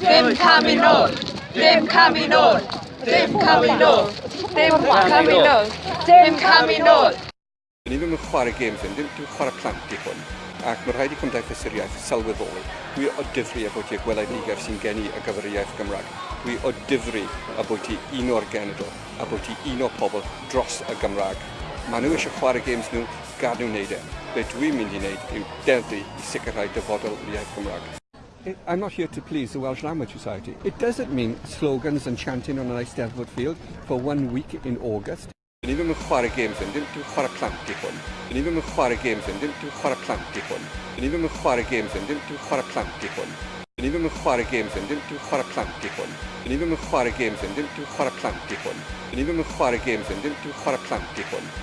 Dim camu nôl! Dim camu nôl! Dim camu nôl! Dim camu nôl! Dim camu nôl! Ni ddim yn chwarae games fynd, ddim yn chwarae plant i hwn. Ac mae rhaid i Cymdeithas yr Iaith sylweddoli. Dwi o difri a bwyty y gweledigaeth sy'n geni y gyfer y iaith Gymraeg. Dwi o difri a bwyty un o'r genedol a bwyty un o'r pobl dros y Gymraeg. Mae nhw eisiau chwarae games nhw, gad nhw wneud e. Be dwi'n mynd i wneud yw deddfu i sicrhau dyfodol iaith Gymraeg it, I'm not here to please the Welsh Language Society. It doesn't mean slogans and chanting on an Eisteddfod field for one week in August. Dyn Ni ddim yn chwarae gêm hyn, dim dim chwarae plant i hwn. Dyn Ni ddim yn chwarae gêm hyn, dim dim chwarae plant i hwn. Dyn Ni ddim yn chwarae gêm hyn, dim dim chwarae plant i hwn. Dyn Ni ddim yn chwarae gêm hyn, dim dim chwarae plant i hwn. Dyn Ni ddim yn chwarae gêm hyn, dim dim chwarae plant i hwn. Dyn Ni ddim yn chwarae gêm hyn, dim dim chwarae plant i hwn.